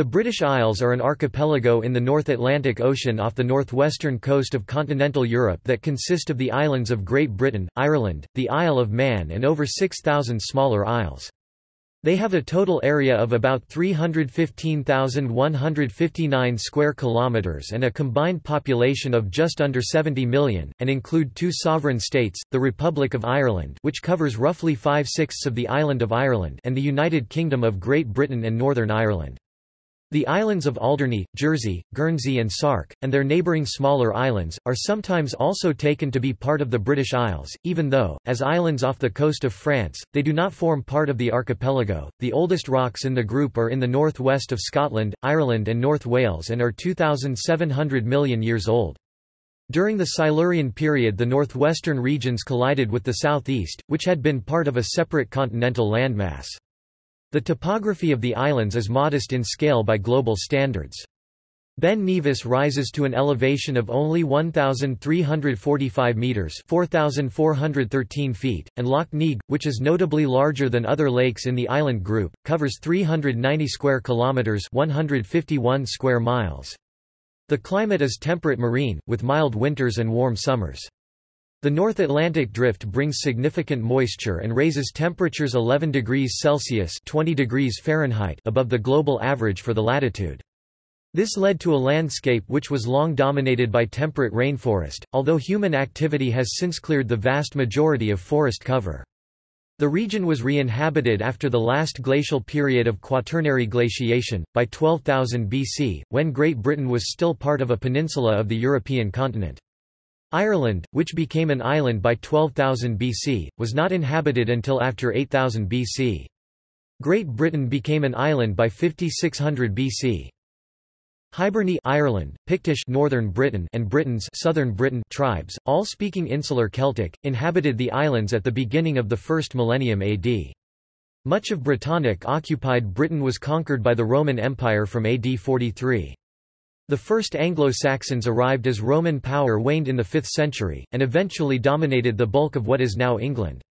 The British Isles are an archipelago in the North Atlantic Ocean off the northwestern coast of continental Europe that consist of the islands of Great Britain, Ireland, the Isle of Man and over 6,000 smaller isles. They have a total area of about 315,159 square kilometers and a combined population of just under 70 million, and include two sovereign states, the Republic of Ireland which covers roughly five-sixths of the island of Ireland and the United Kingdom of Great Britain and Northern Ireland. The islands of Alderney, Jersey, Guernsey and Sark, and their neighbouring smaller islands, are sometimes also taken to be part of the British Isles, even though, as islands off the coast of France, they do not form part of the archipelago. The oldest rocks in the group are in the northwest of Scotland, Ireland and North Wales and are 2,700 million years old. During the Silurian period the northwestern regions collided with the southeast, which had been part of a separate continental landmass. The topography of the islands is modest in scale by global standards. Ben Nevis rises to an elevation of only 1,345 metres 4,413 feet, and Lough Neagh, which is notably larger than other lakes in the island group, covers 390 square kilometres 151 square miles. The climate is temperate marine, with mild winters and warm summers. The North Atlantic drift brings significant moisture and raises temperatures 11 degrees Celsius 20 degrees Fahrenheit above the global average for the latitude. This led to a landscape which was long dominated by temperate rainforest, although human activity has since cleared the vast majority of forest cover. The region was re-inhabited after the last glacial period of Quaternary glaciation, by 12,000 BC, when Great Britain was still part of a peninsula of the European continent. Ireland, which became an island by 12,000 BC, was not inhabited until after 8000 BC. Great Britain became an island by 5600 BC. Hiberni Ireland, Pictish Northern Britain and Britons Southern Britain tribes, all speaking Insular Celtic, inhabited the islands at the beginning of the first millennium AD. Much of Brittonic occupied Britain was conquered by the Roman Empire from AD 43. The first Anglo-Saxons arrived as Roman power waned in the 5th century, and eventually dominated the bulk of what is now England.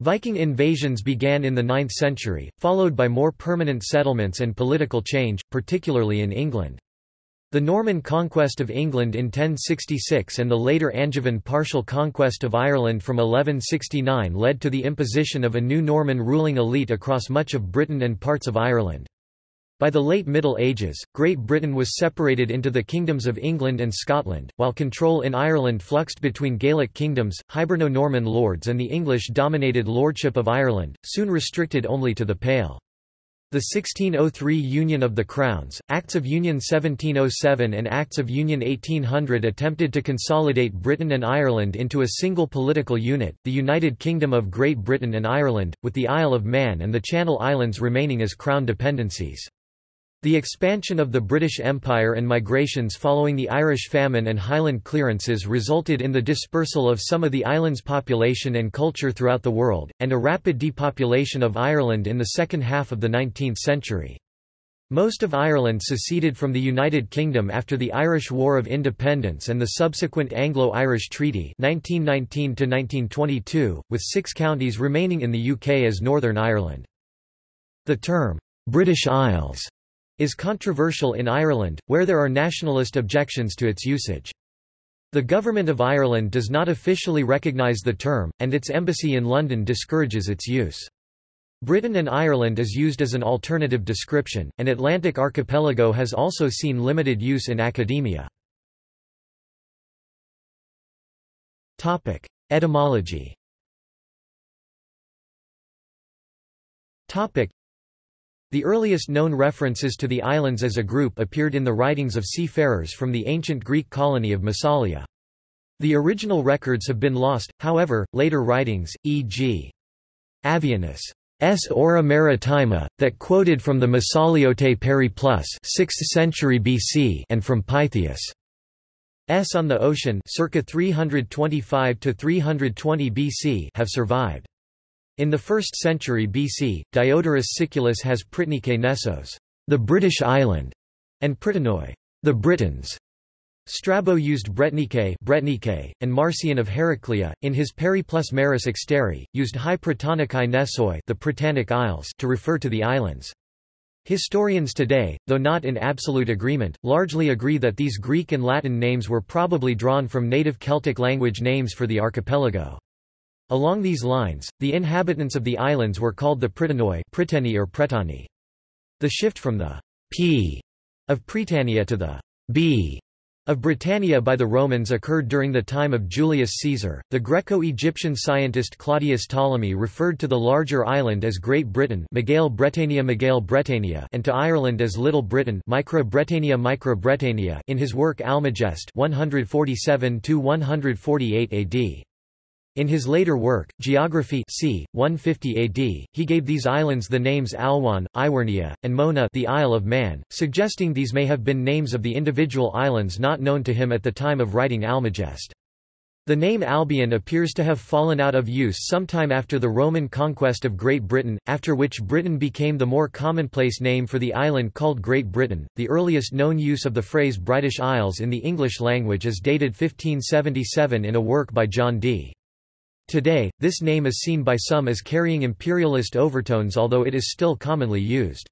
Viking invasions began in the 9th century, followed by more permanent settlements and political change, particularly in England. The Norman conquest of England in 1066 and the later Angevin partial conquest of Ireland from 1169 led to the imposition of a new Norman ruling elite across much of Britain and parts of Ireland. By the late Middle Ages, Great Britain was separated into the kingdoms of England and Scotland, while control in Ireland fluxed between Gaelic kingdoms, Hiberno-Norman lords and the English-dominated Lordship of Ireland, soon restricted only to the Pale. The 1603 Union of the Crowns, Acts of Union 1707 and Acts of Union 1800 attempted to consolidate Britain and Ireland into a single political unit, the United Kingdom of Great Britain and Ireland, with the Isle of Man and the Channel Islands remaining as Crown dependencies. The expansion of the British Empire and migrations following the Irish famine and Highland clearances resulted in the dispersal of some of the island's population and culture throughout the world, and a rapid depopulation of Ireland in the second half of the 19th century. Most of Ireland seceded from the United Kingdom after the Irish War of Independence and the subsequent Anglo-Irish Treaty 1919 with six counties remaining in the UK as Northern Ireland. The term, British Isles is controversial in Ireland, where there are nationalist objections to its usage. The Government of Ireland does not officially recognise the term, and its embassy in London discourages its use. Britain and Ireland is used as an alternative description, and Atlantic Archipelago has also seen limited use in academia. Etymology the earliest known references to the islands as a group appeared in the writings of seafarers from the ancient Greek colony of Massalia. The original records have been lost, however, later writings, e.g. Avienus' S. Ora Maritima, that quoted from the Massaliote Periplus 6th century BC and from Pytheas' S on the Ocean circa 325 to 320 BC have survived. In the 1st century BC, Diodorus Siculus has Prytnike Nessos, the British island, and Prytanoi, the Britons. Strabo used Bretnike, Bretnike and Marcian of Heraclea, in his Periplus Maris Exteri, used Hy Prytanikai Nessoi the Prytanic Isles to refer to the islands. Historians today, though not in absolute agreement, largely agree that these Greek and Latin names were probably drawn from native Celtic language names for the archipelago. Along these lines, the inhabitants of the islands were called the Prytanoi or Pretani. The shift from the p of Prytania to the b of Britannia by the Romans occurred during the time of Julius Caesar. The Greco-Egyptian scientist Claudius Ptolemy referred to the larger island as Great Britain, Megale Britannia Megale Britannia, and to Ireland as Little Britain, Micro Britannia Micro Britannia, in his work Almagest, 147 to 148 AD. In his later work, Geography c. 150 AD, he gave these islands the names Alwan, Iwernia, and Mona the Isle of Man, suggesting these may have been names of the individual islands not known to him at the time of writing Almagest. The name Albion appears to have fallen out of use sometime after the Roman conquest of Great Britain, after which Britain became the more commonplace name for the island called Great Britain. The earliest known use of the phrase British Isles in the English language is dated 1577 in a work by John Dee Today, this name is seen by some as carrying imperialist overtones although it is still commonly used.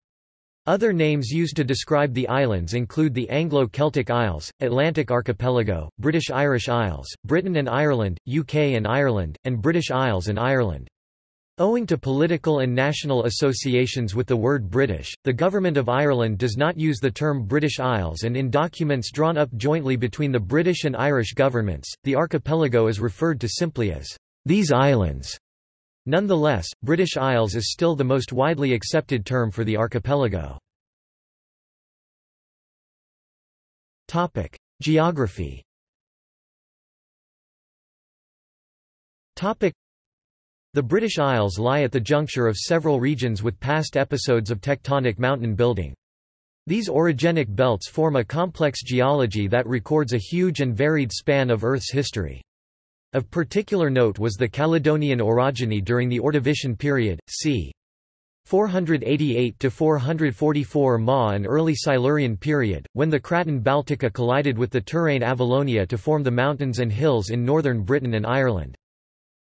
Other names used to describe the islands include the Anglo-Celtic Isles, Atlantic Archipelago, British Irish Isles, Britain and Ireland, UK and Ireland, and British Isles and Ireland. Owing to political and national associations with the word British, the Government of Ireland does not use the term British Isles and in documents drawn up jointly between the British and Irish governments, the archipelago is referred to simply as these islands. Nonetheless, British Isles is still the most widely accepted term for the archipelago. Topic: Geography. Topic: The British Isles lie at the juncture of several regions with past episodes of tectonic mountain building. These orogenic belts form a complex geology that records a huge and varied span of Earth's history. Of particular note was the Caledonian orogeny during the Ordovician period, c. 488–444 Ma and early Silurian period, when the Craton Baltica collided with the terrane Avalonia to form the mountains and hills in northern Britain and Ireland.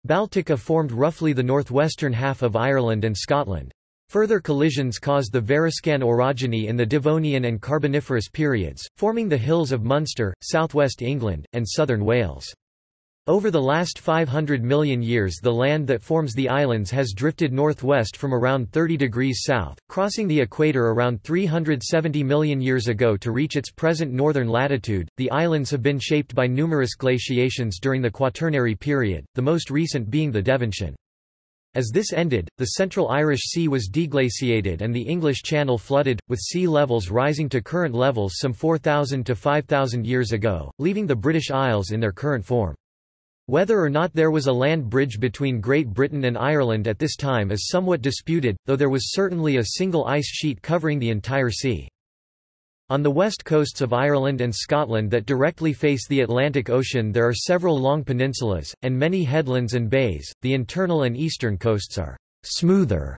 Baltica formed roughly the northwestern half of Ireland and Scotland. Further collisions caused the Variscan orogeny in the Devonian and Carboniferous periods, forming the hills of Munster, southwest England, and southern Wales. Over the last 500 million years the land that forms the islands has drifted northwest from around 30 degrees south, crossing the equator around 370 million years ago to reach its present northern latitude. The islands have been shaped by numerous glaciations during the Quaternary period, the most recent being the Devensian. As this ended, the central Irish Sea was deglaciated and the English Channel flooded, with sea levels rising to current levels some 4,000 to 5,000 years ago, leaving the British Isles in their current form. Whether or not there was a land bridge between Great Britain and Ireland at this time is somewhat disputed, though there was certainly a single ice sheet covering the entire sea. On the west coasts of Ireland and Scotland that directly face the Atlantic Ocean there are several long peninsulas, and many headlands and bays. The internal and eastern coasts are smoother.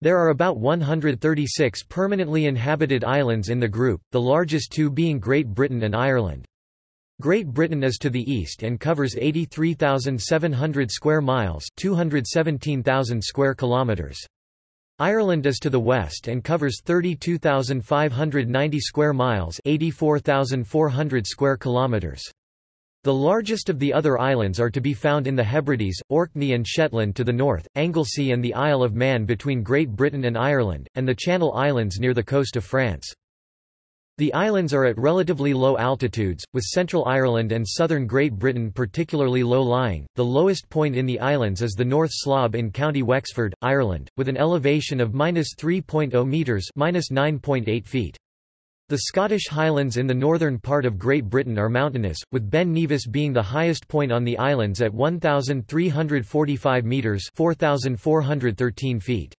There are about 136 permanently inhabited islands in the group, the largest two being Great Britain and Ireland. Great Britain is to the east and covers 83,700 square miles, 217,000 square kilometers. Ireland is to the west and covers 32,590 square miles, 84,400 square kilometers. The largest of the other islands are to be found in the Hebrides, Orkney and Shetland to the north, Anglesey and the Isle of Man between Great Britain and Ireland, and the Channel Islands near the coast of France. The islands are at relatively low altitudes, with Central Ireland and southern Great Britain particularly low-lying. The lowest point in the islands is the North Slob in County Wexford, Ireland, with an elevation of -3.0 meters (-9.8 feet). The Scottish Highlands in the northern part of Great Britain are mountainous, with Ben Nevis being the highest point on the islands at 1,345 metres 4,413 feet.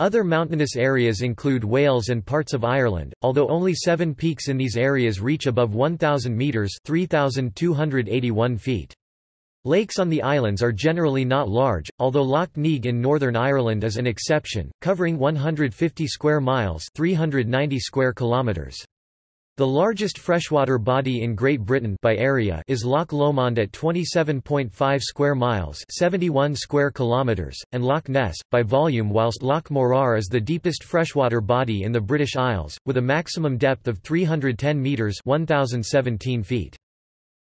Other mountainous areas include Wales and parts of Ireland, although only seven peaks in these areas reach above 1,000 metres 3,281 feet. Lakes on the islands are generally not large, although Lough Neagh in Northern Ireland is an exception, covering 150 square miles 390 square kilometres. The largest freshwater body in Great Britain by area is Loch Lomond at 27.5 square miles, 71 square kilometers, and Loch Ness by volume whilst Loch Morar is the deepest freshwater body in the British Isles with a maximum depth of 310 meters, 1017 feet.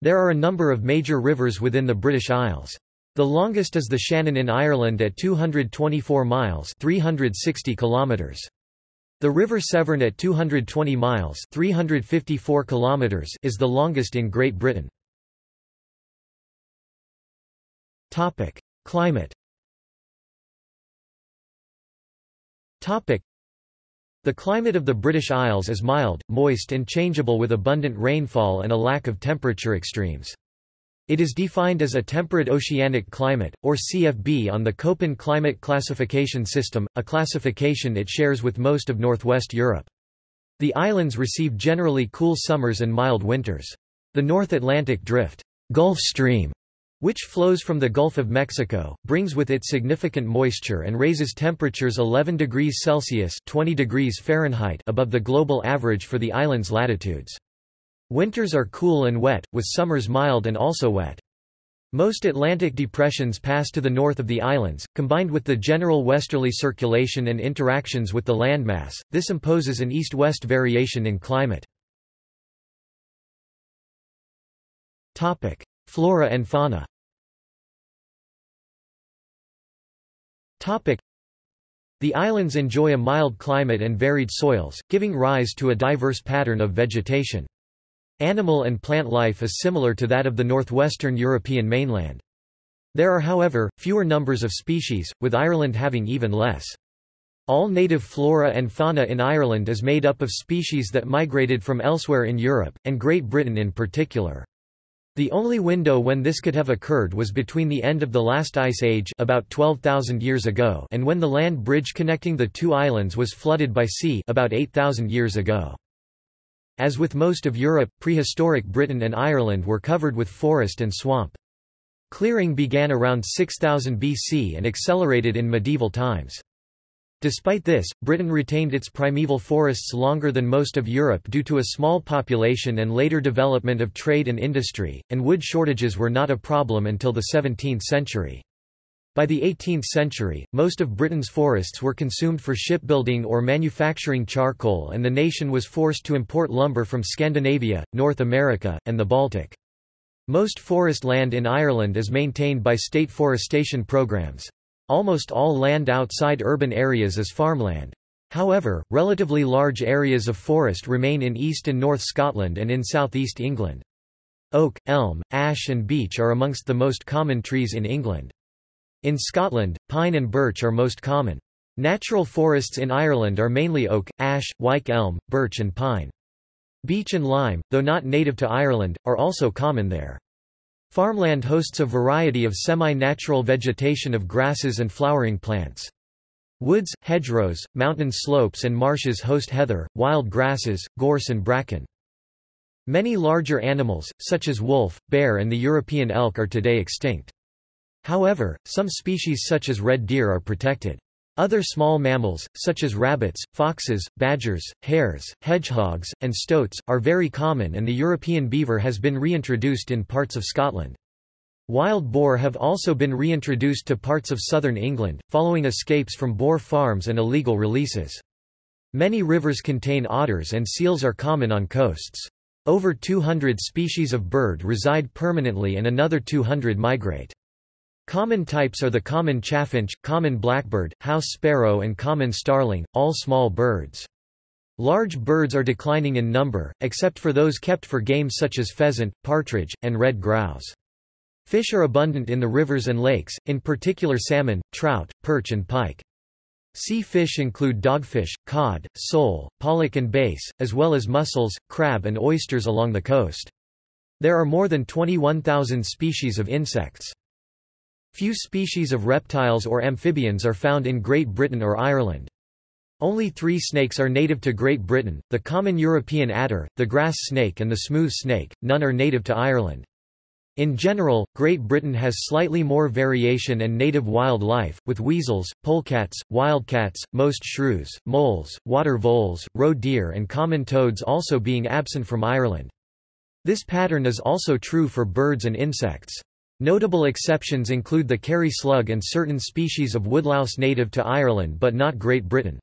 There are a number of major rivers within the British Isles. The longest is the Shannon in Ireland at 224 miles, 360 kilometers. The River Severn at 220 miles 354 kilometers is the longest in Great Britain. Climate. The climate of the British Isles is mild, moist and changeable with abundant rainfall and a lack of temperature extremes. It is defined as a temperate oceanic climate, or CFB on the Köppen climate classification system, a classification it shares with most of northwest Europe. The islands receive generally cool summers and mild winters. The North Atlantic Drift Gulf Stream, which flows from the Gulf of Mexico, brings with it significant moisture and raises temperatures 11 degrees Celsius 20 degrees Fahrenheit above the global average for the island's latitudes. Winters are cool and wet, with summers mild and also wet. Most Atlantic depressions pass to the north of the islands, combined with the general westerly circulation and interactions with the landmass, this imposes an east-west variation in climate. Flora and fauna The islands enjoy a mild climate and varied soils, giving rise to a diverse pattern of vegetation. Animal and plant life is similar to that of the northwestern European mainland. There are however, fewer numbers of species, with Ireland having even less. All native flora and fauna in Ireland is made up of species that migrated from elsewhere in Europe, and Great Britain in particular. The only window when this could have occurred was between the end of the last ice age about 12,000 years ago and when the land bridge connecting the two islands was flooded by sea about 8,000 years ago. As with most of Europe, prehistoric Britain and Ireland were covered with forest and swamp. Clearing began around 6000 BC and accelerated in medieval times. Despite this, Britain retained its primeval forests longer than most of Europe due to a small population and later development of trade and industry, and wood shortages were not a problem until the 17th century. By the 18th century, most of Britain's forests were consumed for shipbuilding or manufacturing charcoal and the nation was forced to import lumber from Scandinavia, North America, and the Baltic. Most forest land in Ireland is maintained by state forestation programs. Almost all land outside urban areas is farmland. However, relatively large areas of forest remain in East and North Scotland and in southeast England. Oak, elm, ash and beech are amongst the most common trees in England. In Scotland, pine and birch are most common. Natural forests in Ireland are mainly oak, ash, wych elm, birch and pine. Beech and lime, though not native to Ireland, are also common there. Farmland hosts a variety of semi-natural vegetation of grasses and flowering plants. Woods, hedgerows, mountain slopes and marshes host heather, wild grasses, gorse and bracken. Many larger animals, such as wolf, bear and the European elk are today extinct. However, some species such as red deer are protected. Other small mammals, such as rabbits, foxes, badgers, hares, hedgehogs, and stoats, are very common and the European beaver has been reintroduced in parts of Scotland. Wild boar have also been reintroduced to parts of southern England, following escapes from boar farms and illegal releases. Many rivers contain otters and seals are common on coasts. Over 200 species of bird reside permanently and another 200 migrate. Common types are the common chaffinch, common blackbird, house sparrow and common starling, all small birds. Large birds are declining in number, except for those kept for game such as pheasant, partridge, and red grouse. Fish are abundant in the rivers and lakes, in particular salmon, trout, perch and pike. Sea fish include dogfish, cod, sole, pollock and bass, as well as mussels, crab and oysters along the coast. There are more than 21,000 species of insects. Few species of reptiles or amphibians are found in Great Britain or Ireland. Only three snakes are native to Great Britain, the common European adder, the grass snake and the smooth snake, none are native to Ireland. In general, Great Britain has slightly more variation and native wildlife, with weasels, polecats, wildcats, most shrews, moles, water voles, roe deer and common toads also being absent from Ireland. This pattern is also true for birds and insects. Notable exceptions include the Kerry slug and certain species of woodlouse native to Ireland but not Great Britain.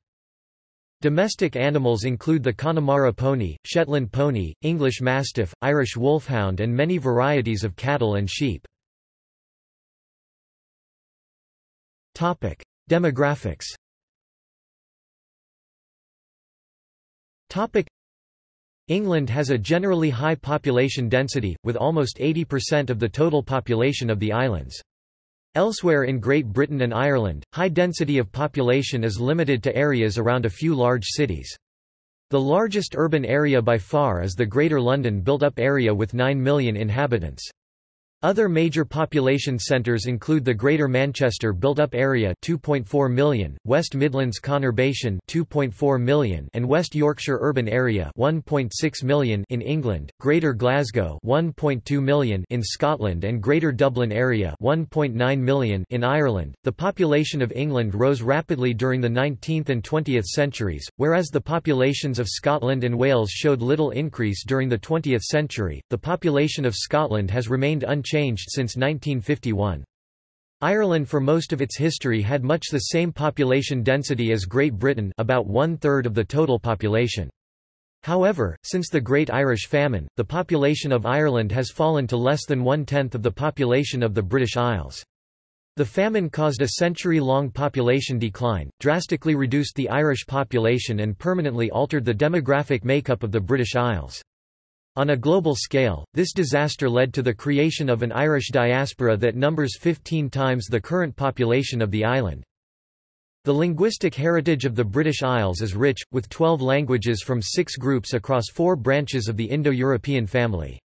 Domestic animals include the Connemara pony, Shetland pony, English mastiff, Irish wolfhound and many varieties of cattle and sheep. Demographics England has a generally high population density, with almost 80% of the total population of the islands. Elsewhere in Great Britain and Ireland, high density of population is limited to areas around a few large cities. The largest urban area by far is the Greater London built-up area with 9 million inhabitants. Other major population centres include the Greater Manchester built-up area 2.4 million, West Midlands conurbation 2.4 million and West Yorkshire urban area 1.6 million in England, Greater Glasgow 1.2 million in Scotland and Greater Dublin area 1.9 million in Ireland. The population of England rose rapidly during the 19th and 20th centuries, whereas the populations of Scotland and Wales showed little increase during the 20th century. The population of Scotland has remained unchanged changed since 1951. Ireland for most of its history had much the same population density as Great Britain about one-third of the total population. However, since the Great Irish Famine, the population of Ireland has fallen to less than one-tenth of the population of the British Isles. The famine caused a century-long population decline, drastically reduced the Irish population and permanently altered the demographic makeup of the British Isles. On a global scale, this disaster led to the creation of an Irish diaspora that numbers 15 times the current population of the island. The linguistic heritage of the British Isles is rich, with 12 languages from six groups across four branches of the Indo-European family.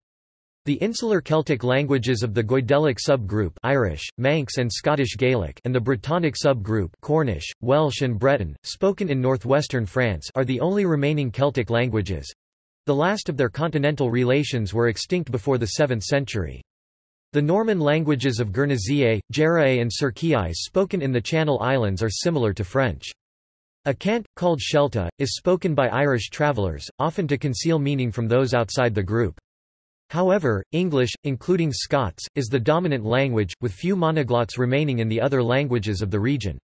The insular Celtic languages of the Goidelic subgroup Irish, Manx and Scottish Gaelic and the Brittonic subgroup Cornish, Welsh and Breton, spoken in northwestern France are the only remaining Celtic languages. The last of their continental relations were extinct before the 7th century. The Norman languages of Guernésiais, Jèrriais and Sercquiais spoken in the Channel Islands are similar to French. A cant, called Shelta, is spoken by Irish travellers, often to conceal meaning from those outside the group. However, English, including Scots, is the dominant language, with few monoglots remaining in the other languages of the region.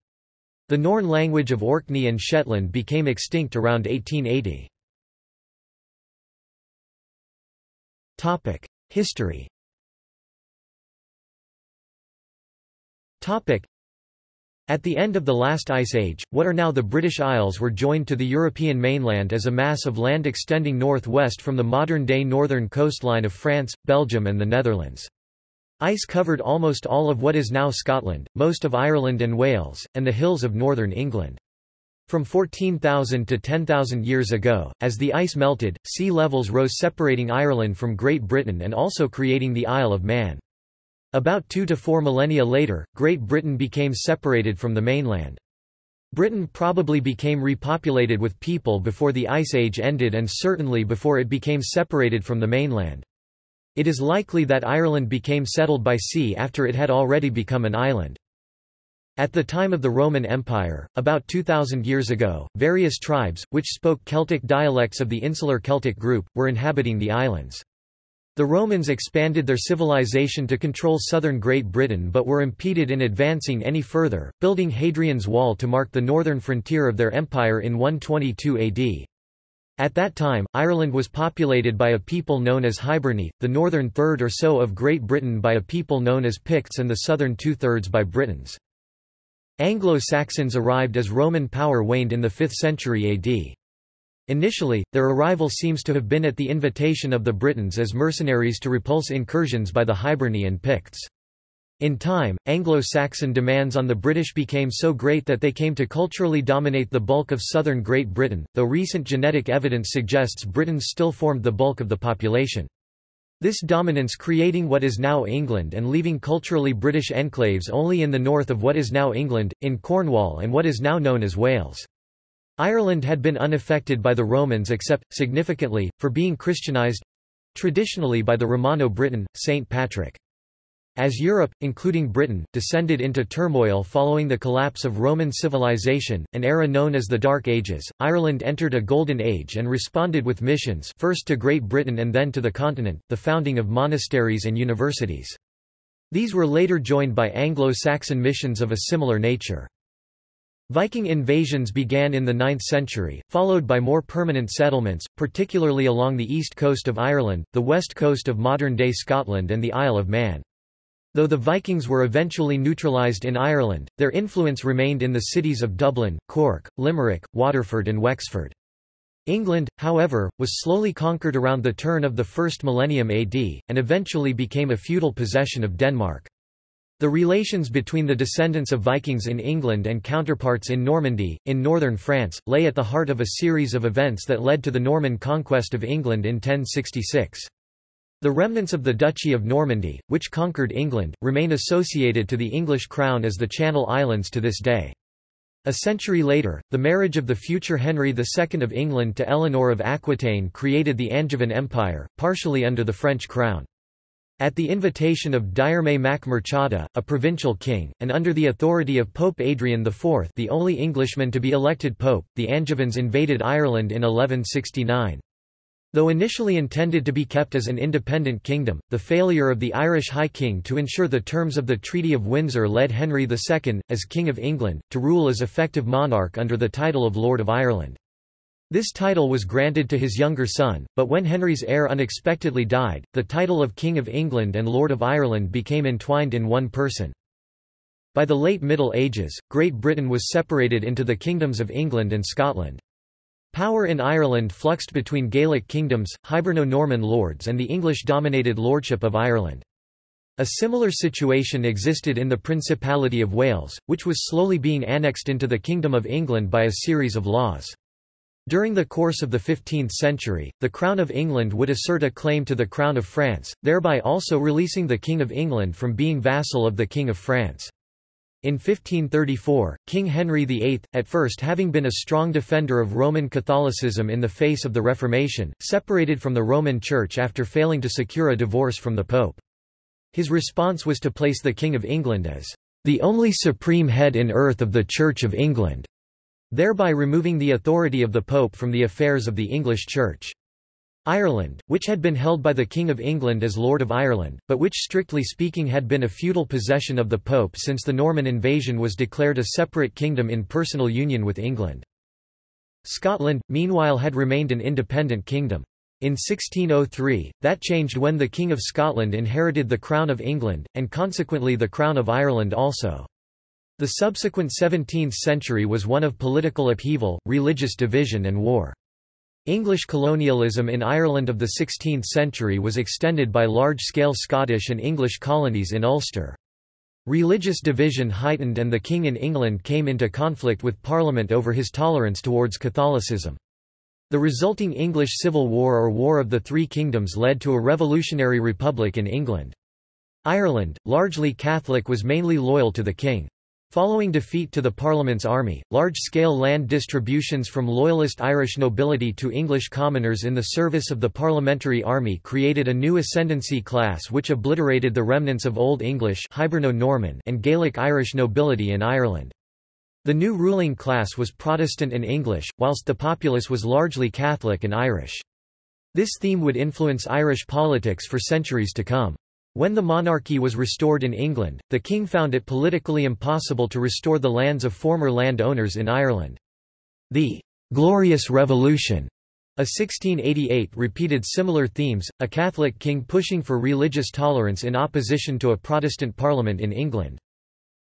The Norn language of Orkney and Shetland became extinct around 1880. History At the end of the last ice age, what are now the British Isles were joined to the European mainland as a mass of land extending northwest from the modern-day northern coastline of France, Belgium and the Netherlands. Ice covered almost all of what is now Scotland, most of Ireland and Wales, and the hills of northern England. From 14,000 to 10,000 years ago, as the ice melted, sea levels rose separating Ireland from Great Britain and also creating the Isle of Man. About two to four millennia later, Great Britain became separated from the mainland. Britain probably became repopulated with people before the Ice Age ended and certainly before it became separated from the mainland. It is likely that Ireland became settled by sea after it had already become an island. At the time of the Roman Empire, about 2,000 years ago, various tribes, which spoke Celtic dialects of the insular Celtic group, were inhabiting the islands. The Romans expanded their civilization to control southern Great Britain but were impeded in advancing any further, building Hadrian's Wall to mark the northern frontier of their empire in 122 AD. At that time, Ireland was populated by a people known as Hiberni, the northern third or so of Great Britain by a people known as Picts and the southern two-thirds by Britons. Anglo-Saxons arrived as Roman power waned in the 5th century AD. Initially, their arrival seems to have been at the invitation of the Britons as mercenaries to repulse incursions by the Hiberni and Picts. In time, Anglo-Saxon demands on the British became so great that they came to culturally dominate the bulk of southern Great Britain, though recent genetic evidence suggests Britons still formed the bulk of the population. This dominance creating what is now England and leaving culturally British enclaves only in the north of what is now England, in Cornwall and what is now known as Wales. Ireland had been unaffected by the Romans except, significantly, for being Christianized—traditionally by the Romano-Briton, Saint Patrick. As Europe, including Britain, descended into turmoil following the collapse of Roman civilization, an era known as the Dark Ages, Ireland entered a golden age and responded with missions first to Great Britain and then to the continent, the founding of monasteries and universities. These were later joined by Anglo-Saxon missions of a similar nature. Viking invasions began in the 9th century, followed by more permanent settlements, particularly along the east coast of Ireland, the west coast of modern-day Scotland and the Isle of Man. Though the Vikings were eventually neutralised in Ireland, their influence remained in the cities of Dublin, Cork, Limerick, Waterford and Wexford. England, however, was slowly conquered around the turn of the first millennium AD, and eventually became a feudal possession of Denmark. The relations between the descendants of Vikings in England and counterparts in Normandy, in northern France, lay at the heart of a series of events that led to the Norman conquest of England in 1066. The remnants of the Duchy of Normandy, which conquered England, remain associated to the English crown as the Channel Islands to this day. A century later, the marriage of the future Henry II of England to Eleanor of Aquitaine created the Angevin Empire, partially under the French crown. At the invitation of Diarmait mac Murchada, a provincial king, and under the authority of Pope Adrian IV the only Englishman to be elected pope, the Angevins invaded Ireland in 1169. Though initially intended to be kept as an independent kingdom, the failure of the Irish High King to ensure the terms of the Treaty of Windsor led Henry II, as King of England, to rule as effective monarch under the title of Lord of Ireland. This title was granted to his younger son, but when Henry's heir unexpectedly died, the title of King of England and Lord of Ireland became entwined in one person. By the late Middle Ages, Great Britain was separated into the kingdoms of England and Scotland. Power in Ireland fluxed between Gaelic kingdoms, Hiberno-Norman lords and the English-dominated lordship of Ireland. A similar situation existed in the Principality of Wales, which was slowly being annexed into the Kingdom of England by a series of laws. During the course of the 15th century, the Crown of England would assert a claim to the Crown of France, thereby also releasing the King of England from being vassal of the King of France. In 1534, King Henry VIII, at first having been a strong defender of Roman Catholicism in the face of the Reformation, separated from the Roman Church after failing to secure a divorce from the Pope. His response was to place the King of England as the only supreme head in earth of the Church of England, thereby removing the authority of the Pope from the affairs of the English Church. Ireland, which had been held by the King of England as Lord of Ireland, but which strictly speaking had been a feudal possession of the Pope since the Norman invasion was declared a separate kingdom in personal union with England. Scotland, meanwhile had remained an independent kingdom. In 1603, that changed when the King of Scotland inherited the Crown of England, and consequently the Crown of Ireland also. The subsequent 17th century was one of political upheaval, religious division and war. English colonialism in Ireland of the 16th century was extended by large-scale Scottish and English colonies in Ulster. Religious division heightened and the King in England came into conflict with Parliament over his tolerance towards Catholicism. The resulting English Civil War or War of the Three Kingdoms led to a revolutionary republic in England. Ireland, largely Catholic was mainly loyal to the king. Following defeat to the Parliament's army, large-scale land distributions from Loyalist Irish nobility to English commoners in the service of the Parliamentary Army created a new ascendancy class which obliterated the remnants of Old English Hiberno-Norman and Gaelic Irish nobility in Ireland. The new ruling class was Protestant and English, whilst the populace was largely Catholic and Irish. This theme would influence Irish politics for centuries to come. When the monarchy was restored in England, the king found it politically impossible to restore the lands of former land owners in Ireland. The «Glorious Revolution» A 1688 repeated similar themes, a Catholic king pushing for religious tolerance in opposition to a Protestant parliament in England.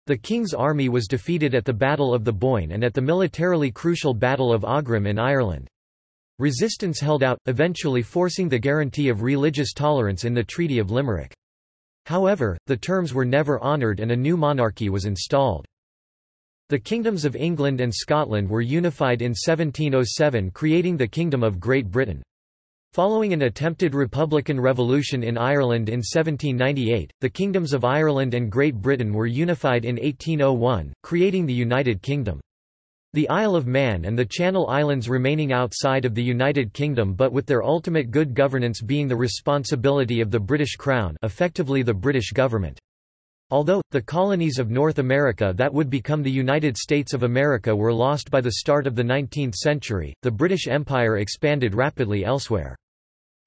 The king's army was defeated at the Battle of the Boyne and at the militarily crucial Battle of Aughrim in Ireland. Resistance held out, eventually forcing the guarantee of religious tolerance in the Treaty of Limerick. However, the terms were never honoured and a new monarchy was installed. The kingdoms of England and Scotland were unified in 1707 creating the Kingdom of Great Britain. Following an attempted republican revolution in Ireland in 1798, the kingdoms of Ireland and Great Britain were unified in 1801, creating the United Kingdom. The Isle of Man and the Channel Islands remaining outside of the United Kingdom but with their ultimate good governance being the responsibility of the British Crown effectively the British government. Although, the colonies of North America that would become the United States of America were lost by the start of the 19th century, the British Empire expanded rapidly elsewhere.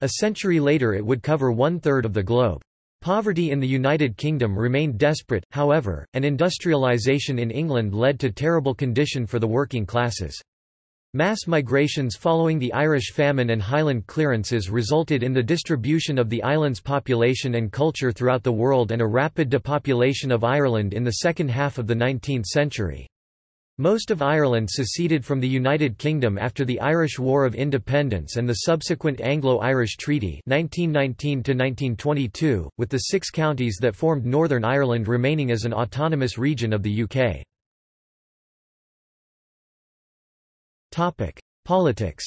A century later it would cover one-third of the globe. Poverty in the United Kingdom remained desperate, however, and industrialisation in England led to terrible condition for the working classes. Mass migrations following the Irish famine and Highland clearances resulted in the distribution of the island's population and culture throughout the world and a rapid depopulation of Ireland in the second half of the 19th century. Most of Ireland seceded from the United Kingdom after the Irish War of Independence and the subsequent Anglo-Irish Treaty 1919 with the six counties that formed Northern Ireland remaining as an autonomous region of the UK. Politics.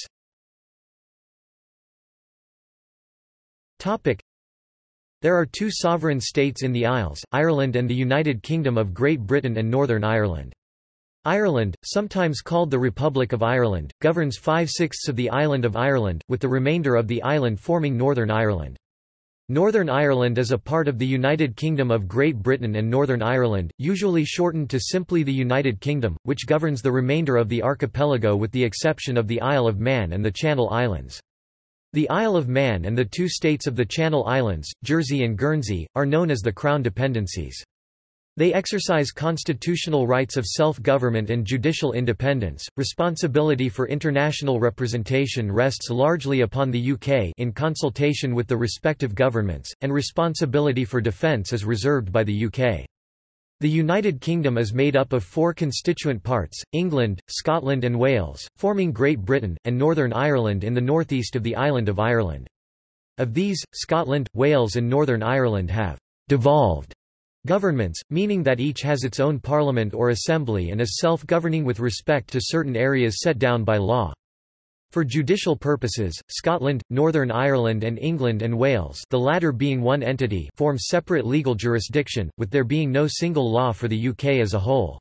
There are two sovereign states in the Isles, Ireland and the United Kingdom of Great Britain and Northern Ireland. Ireland, sometimes called the Republic of Ireland, governs five-sixths of the island of Ireland, with the remainder of the island forming Northern Ireland. Northern Ireland is a part of the United Kingdom of Great Britain and Northern Ireland, usually shortened to simply the United Kingdom, which governs the remainder of the archipelago with the exception of the Isle of Man and the Channel Islands. The Isle of Man and the two states of the Channel Islands, Jersey and Guernsey, are known as the Crown Dependencies. They exercise constitutional rights of self-government and judicial independence. Responsibility for international representation rests largely upon the UK in consultation with the respective governments, and responsibility for defence is reserved by the UK. The United Kingdom is made up of four constituent parts, England, Scotland and Wales, forming Great Britain, and Northern Ireland in the northeast of the island of Ireland. Of these, Scotland, Wales and Northern Ireland have «devolved» Governments, meaning that each has its own parliament or assembly and is self-governing with respect to certain areas set down by law. For judicial purposes, Scotland, Northern Ireland and England and Wales the latter being one entity form separate legal jurisdiction, with there being no single law for the UK as a whole.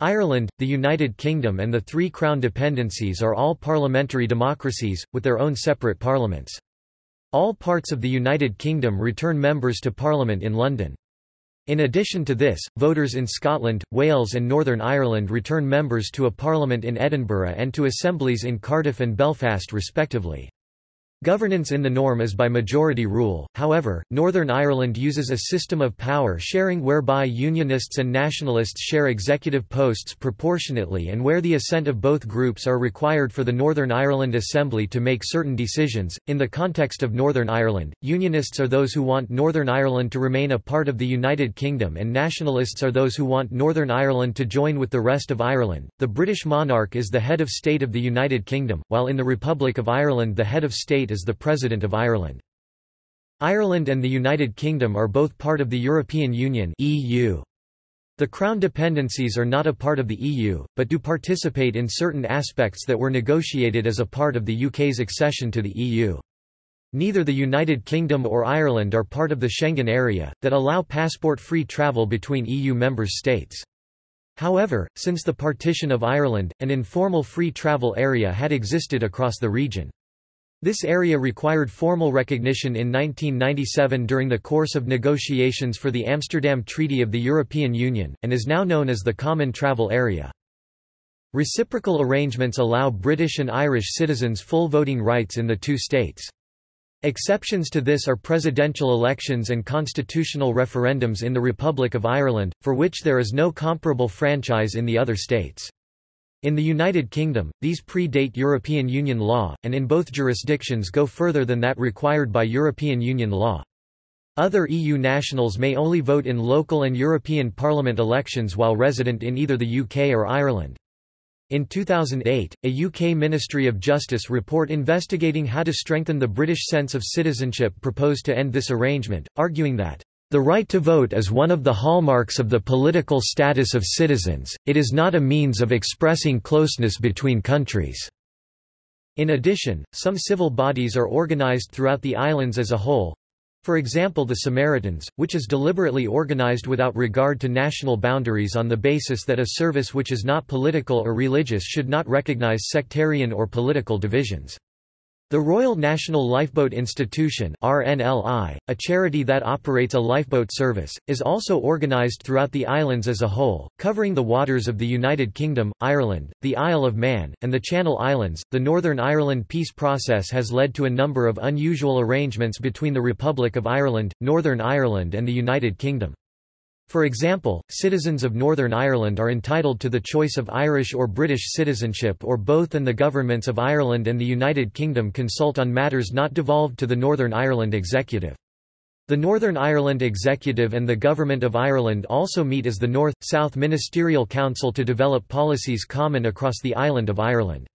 Ireland, the United Kingdom and the three Crown dependencies are all parliamentary democracies, with their own separate parliaments. All parts of the United Kingdom return members to Parliament in London. In addition to this, voters in Scotland, Wales and Northern Ireland return members to a parliament in Edinburgh and to assemblies in Cardiff and Belfast respectively. Governance in the norm is by majority rule, however, Northern Ireland uses a system of power sharing whereby Unionists and Nationalists share executive posts proportionately and where the assent of both groups are required for the Northern Ireland Assembly to make certain decisions. In the context of Northern Ireland, Unionists are those who want Northern Ireland to remain a part of the United Kingdom and Nationalists are those who want Northern Ireland to join with the rest of Ireland. The British monarch is the head of state of the United Kingdom, while in the Republic of Ireland the head of state is the President of Ireland. Ireland and the United Kingdom are both part of the European Union (EU). The Crown dependencies are not a part of the EU, but do participate in certain aspects that were negotiated as a part of the UK's accession to the EU. Neither the United Kingdom or Ireland are part of the Schengen area, that allow passport-free travel between EU member states. However, since the partition of Ireland, an informal free travel area had existed across the region. This area required formal recognition in 1997 during the course of negotiations for the Amsterdam Treaty of the European Union, and is now known as the Common Travel Area. Reciprocal arrangements allow British and Irish citizens full voting rights in the two states. Exceptions to this are presidential elections and constitutional referendums in the Republic of Ireland, for which there is no comparable franchise in the other states. In the United Kingdom, these predate European Union law, and in both jurisdictions go further than that required by European Union law. Other EU nationals may only vote in local and European Parliament elections while resident in either the UK or Ireland. In 2008, a UK Ministry of Justice report investigating how to strengthen the British sense of citizenship proposed to end this arrangement, arguing that the right to vote is one of the hallmarks of the political status of citizens, it is not a means of expressing closeness between countries. In addition, some civil bodies are organized throughout the islands as a whole, for example the Samaritans, which is deliberately organized without regard to national boundaries on the basis that a service which is not political or religious should not recognize sectarian or political divisions. The Royal National Lifeboat Institution RNLI, a charity that operates a lifeboat service, is also organised throughout the islands as a whole, covering the waters of the United Kingdom, Ireland, the Isle of Man, and the Channel Islands. The Northern Ireland peace process has led to a number of unusual arrangements between the Republic of Ireland, Northern Ireland and the United Kingdom. For example, citizens of Northern Ireland are entitled to the choice of Irish or British citizenship or both and the governments of Ireland and the United Kingdom consult on matters not devolved to the Northern Ireland Executive. The Northern Ireland Executive and the Government of Ireland also meet as the North-South Ministerial Council to develop policies common across the island of Ireland.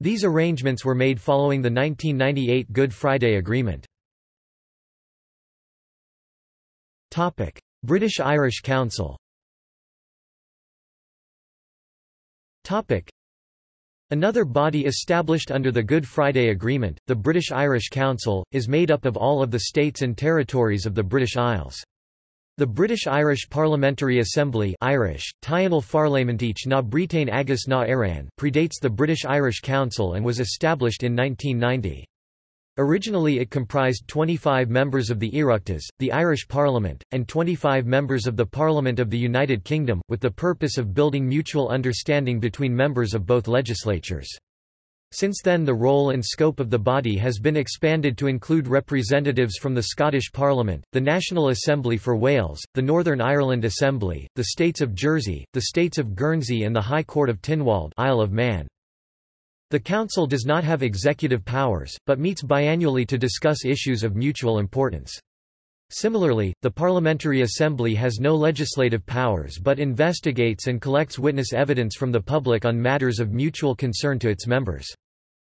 These arrangements were made following the 1998 Good Friday Agreement. British-Irish Council Another body established under the Good Friday Agreement, the British-Irish Council, is made up of all of the states and territories of the British Isles. The British-Irish Parliamentary Assembly Irish, na agus na predates the British-Irish Council and was established in 1990. Originally it comprised 25 members of the Oireachtas, the Irish Parliament, and 25 members of the Parliament of the United Kingdom, with the purpose of building mutual understanding between members of both legislatures. Since then the role and scope of the body has been expanded to include representatives from the Scottish Parliament, the National Assembly for Wales, the Northern Ireland Assembly, the States of Jersey, the States of Guernsey and the High Court of Tynwald Isle of Man. The Council does not have executive powers, but meets biannually to discuss issues of mutual importance. Similarly, the Parliamentary Assembly has no legislative powers but investigates and collects witness evidence from the public on matters of mutual concern to its members.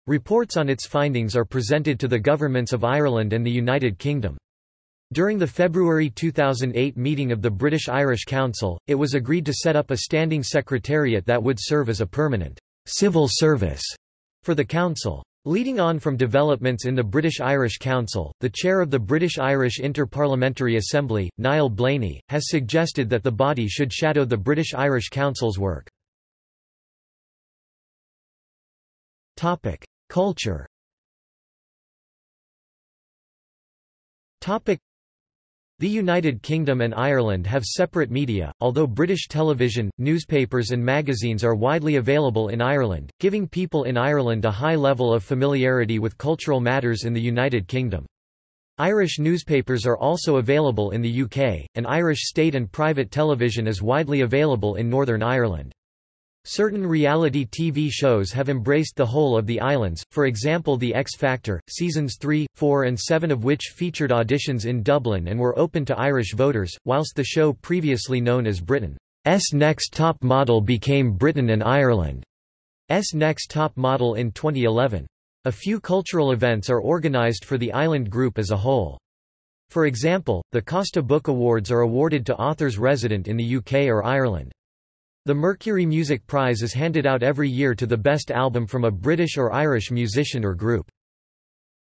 Reports on its findings are presented to the governments of Ireland and the United Kingdom. During the February 2008 meeting of the British-Irish Council, it was agreed to set up a standing secretariat that would serve as a permanent civil service for the Council. Leading on from developments in the British-Irish Council, the chair of the British-Irish Inter-Parliamentary Assembly, Niall Blaney, has suggested that the body should shadow the British-Irish Council's work. Culture the United Kingdom and Ireland have separate media, although British television, newspapers and magazines are widely available in Ireland, giving people in Ireland a high level of familiarity with cultural matters in the United Kingdom. Irish newspapers are also available in the UK, and Irish state and private television is widely available in Northern Ireland. Certain reality TV shows have embraced the whole of the islands, for example The X Factor, seasons 3, 4 and 7 of which featured auditions in Dublin and were open to Irish voters, whilst the show previously known as Britain's Next Top Model became Britain and Ireland's Next Top Model in 2011. A few cultural events are organised for the island group as a whole. For example, the Costa Book Awards are awarded to authors resident in the UK or Ireland. The Mercury Music Prize is handed out every year to the best album from a British or Irish musician or group.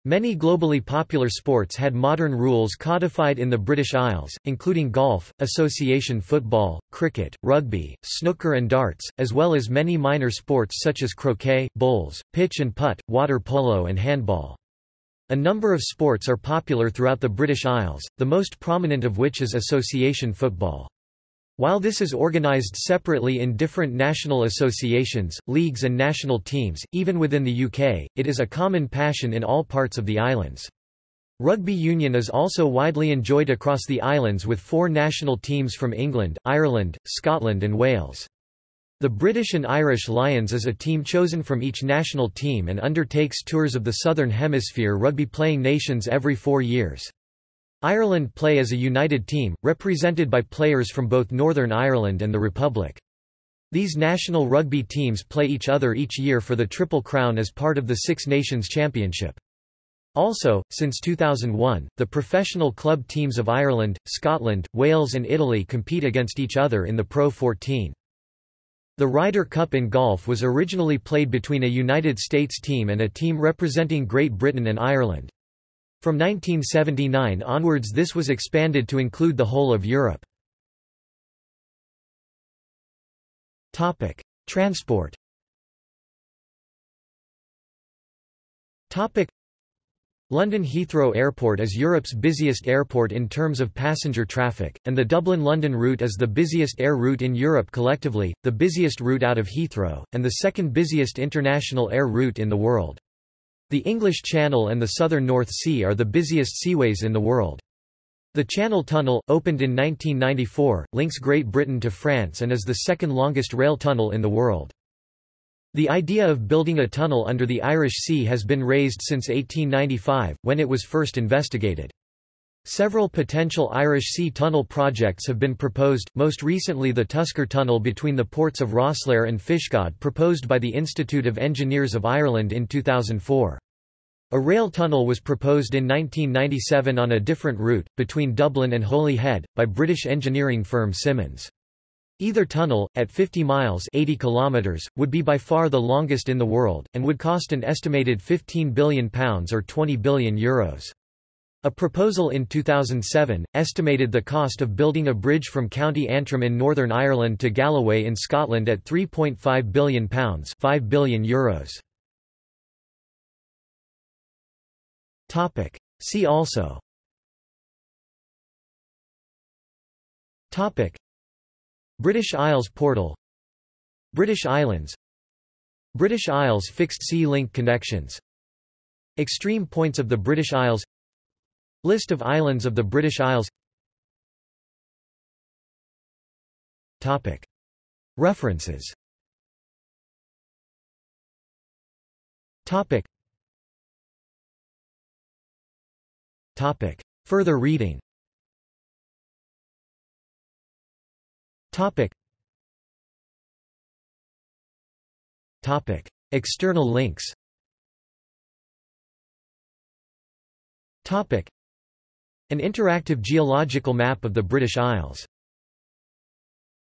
Many globally popular sports had modern rules codified in the British Isles, including golf, association football, cricket, rugby, snooker and darts, as well as many minor sports such as croquet, bowls, pitch and putt, water polo and handball. A number of sports are popular throughout the British Isles, the most prominent of which is association football. While this is organised separately in different national associations, leagues and national teams, even within the UK, it is a common passion in all parts of the islands. Rugby union is also widely enjoyed across the islands with four national teams from England, Ireland, Scotland and Wales. The British and Irish Lions is a team chosen from each national team and undertakes tours of the Southern Hemisphere rugby playing nations every four years. Ireland play as a united team, represented by players from both Northern Ireland and the Republic. These national rugby teams play each other each year for the Triple Crown as part of the Six Nations Championship. Also, since 2001, the professional club teams of Ireland, Scotland, Wales and Italy compete against each other in the Pro 14. The Ryder Cup in golf was originally played between a United States team and a team representing Great Britain and Ireland. From 1979 onwards this was expanded to include the whole of Europe. Transport London Heathrow Airport is Europe's busiest airport in terms of passenger traffic, and the Dublin-London route is the busiest air route in Europe collectively, the busiest route out of Heathrow, and the second busiest international air route in the world. The English Channel and the southern North Sea are the busiest seaways in the world. The Channel Tunnel, opened in 1994, links Great Britain to France and is the second longest rail tunnel in the world. The idea of building a tunnel under the Irish Sea has been raised since 1895, when it was first investigated. Several potential Irish Sea tunnel projects have been proposed, most recently the Tusker Tunnel between the ports of Rosslare and Fishguard proposed by the Institute of Engineers of Ireland in 2004. A rail tunnel was proposed in 1997 on a different route, between Dublin and Holyhead, by British engineering firm Symonds. Either tunnel, at 50 miles 80 kilometers, would be by far the longest in the world, and would cost an estimated £15 billion or €20 billion. Euros. A proposal in 2007, estimated the cost of building a bridge from County Antrim in Northern Ireland to Galloway in Scotland at £3.5 billion €5 billion Euros. See also. British Isles portal. British Islands. British Isles fixed sea link connections. Extreme points of the British Isles. List of islands of the British Isles. References Further reading Topic. Topic. External links Topic. An interactive geological map of the British Isles